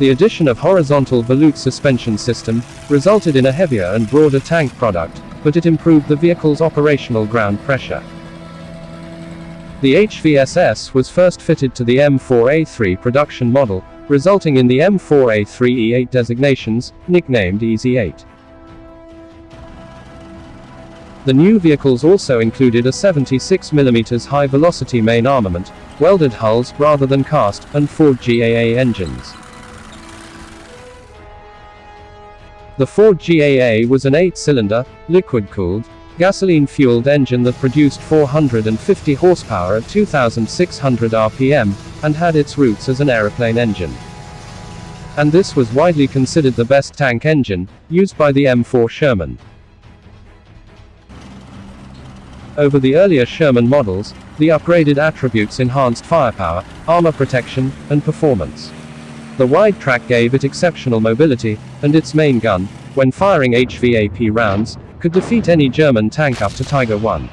The addition of horizontal volute suspension system resulted in a heavier and broader tank product, but it improved the vehicle's operational ground pressure. The HVSS was first fitted to the M4A3 production model, resulting in the M4A3E8 designations, nicknamed EZ8. The new vehicles also included a 76mm high-velocity main armament, welded hulls rather than cast, and Ford GAA engines. The Ford GAA was an 8-cylinder, liquid-cooled, gasoline-fueled engine that produced 450 horsepower at 2,600 rpm, and had its roots as an aeroplane engine. And this was widely considered the best tank engine, used by the M4 Sherman. Over the earlier Sherman models, the upgraded attributes enhanced firepower, armor protection, and performance. The wide track gave it exceptional mobility, and its main gun, when firing HVAP rounds, could defeat any German tank up to Tiger 1.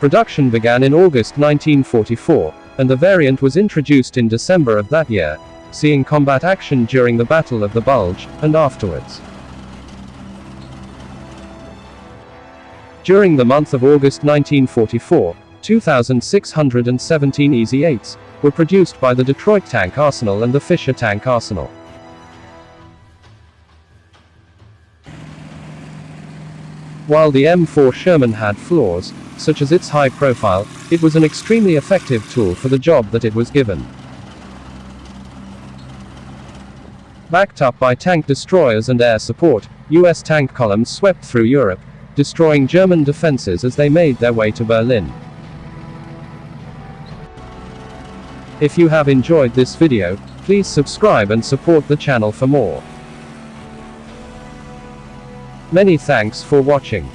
Production began in August 1944, and the variant was introduced in December of that year, seeing combat action during the Battle of the Bulge, and afterwards. During the month of August 1944, 2,617 EZ-8s were produced by the Detroit Tank Arsenal and the Fisher Tank Arsenal. While the M4 Sherman had flaws, such as its high profile, it was an extremely effective tool for the job that it was given. Backed up by tank destroyers and air support, US tank columns swept through Europe, destroying German defenses as they made their way to Berlin. If you have enjoyed this video, please subscribe and support the channel for more. Many thanks for watching.